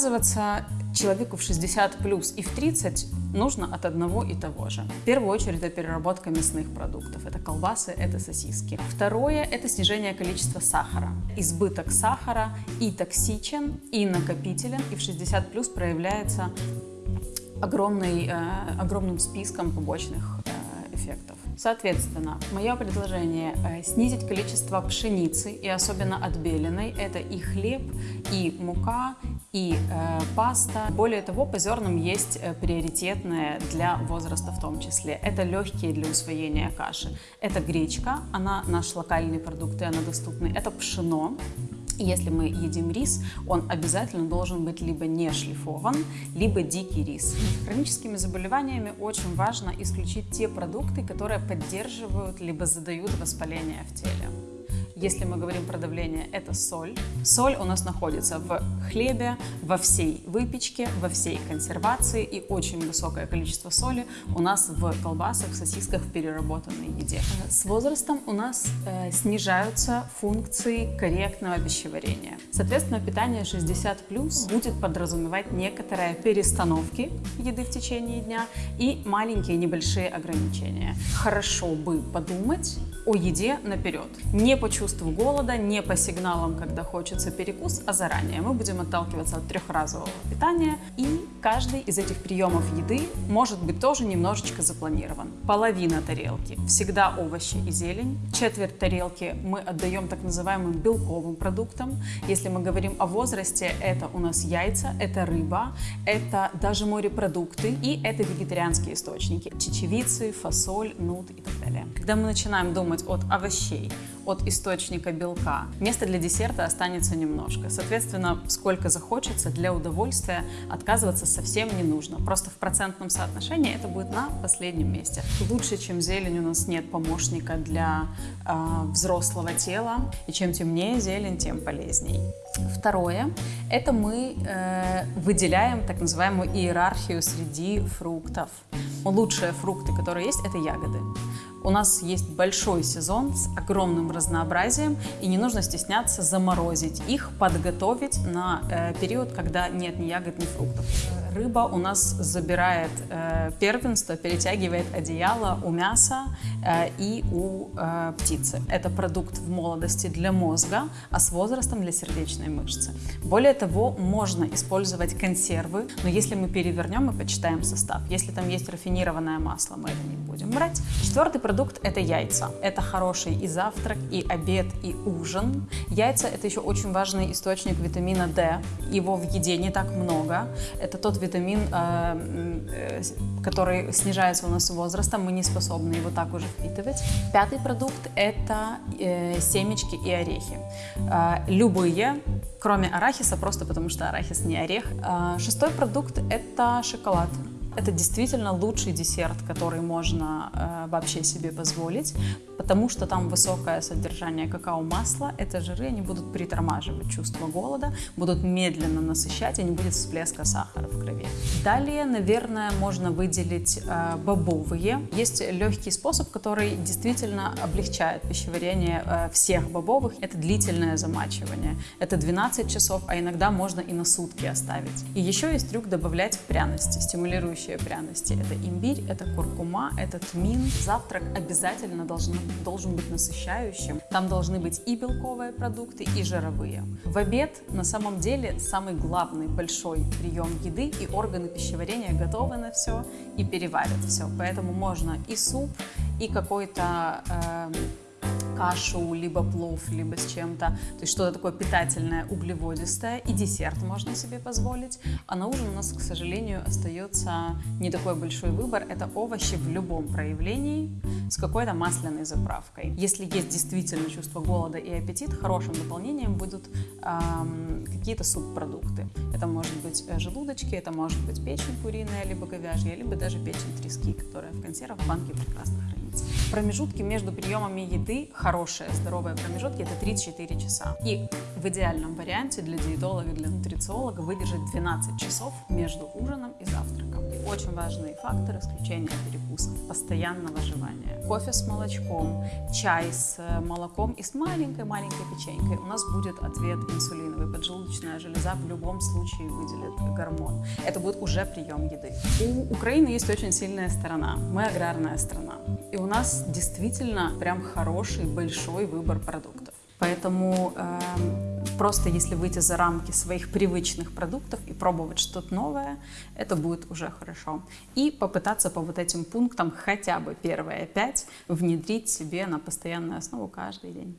Отказываться человеку в 60 плюс и в 30 нужно от одного и того же. В первую очередь это переработка мясных продуктов. Это колбасы, это сосиски. Второе – это снижение количества сахара. Избыток сахара и токсичен, и накопителен, и в 60 плюс проявляется огромный, э, огромным списком побочных э, эффектов. Соответственно, мое предложение э, снизить количество пшеницы и особенно отбеленной. Это и хлеб, и мука, и э, паста. Более того, по зернам есть э, приоритетные для возраста в том числе. Это легкие для усвоения каши. Это гречка, она наш локальный продукт и она доступна. Это пшено, если мы едим рис, он обязательно должен быть либо не шлифован, либо дикий рис. Хроническими заболеваниями очень важно исключить те продукты, которые поддерживают либо задают воспаление в теле. Если мы говорим про давление, это соль. Соль у нас находится в хлебе, во всей выпечке, во всей консервации и очень высокое количество соли у нас в колбасах, сосисках, в переработанной еде. С возрастом у нас э, снижаются функции корректного пищеварения. Соответственно, питание 60 плюс будет подразумевать некоторые перестановки еды в течение дня и маленькие небольшие ограничения. Хорошо бы подумать о еде наперед. Не по чувству голода, не по сигналам, когда хочется перекус, а заранее. Мы будем отталкиваться от трехразового питания, и каждый из этих приемов еды может быть тоже немножечко запланирован. Половина тарелки – всегда овощи и зелень. Четверть тарелки мы отдаем так называемым белковым продуктам. Если мы говорим о возрасте, это у нас яйца, это рыба, это даже морепродукты и это вегетарианские источники – чечевицы, фасоль, нут и так далее. Когда мы начинаем думать от овощей, от источника белка. Места для десерта останется немножко. Соответственно, сколько захочется, для удовольствия отказываться совсем не нужно. Просто в процентном соотношении это будет на последнем месте. Лучше, чем зелень, у нас нет помощника для э, взрослого тела. И чем темнее зелень, тем полезней. Второе, это мы э, выделяем так называемую иерархию среди фруктов. Лучшие фрукты, которые есть, это ягоды. У нас есть большой сезон с огромным разнообразием, и не нужно стесняться заморозить их, подготовить на э, период, когда нет ни ягод, ни фруктов. Рыба у нас забирает э, первенство, перетягивает одеяло у мяса э, и у э, птицы. Это продукт в молодости для мозга, а с возрастом для сердечной мышцы. Более того, можно использовать консервы, но если мы перевернем и почитаем состав, если там есть рафинированное масло, мы это не будем брать. Четвертый продукт – это яйца. Это хороший и завтрак, и обед, и ужин. Яйца – это еще очень важный источник витамина D. Его в еде не так много. Это тот витамин, э, э, который снижается у нас с возрастом. Мы не способны его так уже впитывать. Пятый продукт – это э, семечки и орехи. Любые, кроме арахиса, просто потому что арахис не орех. Шестой продукт – это шоколад. Это действительно лучший десерт, который можно э, вообще себе позволить, потому что там высокое содержание какао-масла. Это жиры, они будут притормаживать чувство голода, будут медленно насыщать, и не будет всплеска сахара в крови. Далее, наверное, можно выделить э, бобовые. Есть легкий способ, который действительно облегчает пищеварение э, всех бобовых. Это длительное замачивание. Это 12 часов, а иногда можно и на сутки оставить. И еще есть трюк добавлять пряности, стимулирующие действующие пряности. Это имбирь, это куркума, это тмин. Завтрак обязательно должен, должен быть насыщающим. Там должны быть и белковые продукты, и жировые. В обед на самом деле самый главный большой прием еды, и органы пищеварения готовы на все и переварят все. Поэтому можно и суп, и какой-то э, кашу, либо плов, либо с чем-то. То есть что-то такое питательное, углеводистое. И десерт можно себе позволить. А на ужин у нас, к сожалению, остается не такой большой выбор. Это овощи в любом проявлении с какой-то масляной заправкой. Если есть действительно чувство голода и аппетит, хорошим дополнением будут эм, какие-то субпродукты. Это может быть э, желудочки, это может быть печень куриная, либо говяжья, либо даже печень трески, которая в консервах в банке прекрасно хранится. Промежутки между приемами еды, хорошие, здоровые промежутки, это 3-4 часа. И в идеальном варианте для диетолога, для нутрициолога выдержать 12 часов между ужином и завтраком. Очень важный фактор исключения перекуса вкусов, постоянного жевания. Кофе с молочком, чай с э, молоком и с маленькой-маленькой печенькой. У нас будет ответ инсулиновый. Поджелудочная железа в любом случае выделит гормон. Это будет уже прием еды. У Украины есть очень сильная сторона. Мы аграрная страна. И у нас действительно прям хороший, большой выбор продуктов. Поэтому э, просто если выйти за рамки своих привычных продуктов и пробовать что-то новое, это будет уже хорошо. И попытаться по вот этим пунктам хотя бы первые пять внедрить себе на постоянную основу каждый день.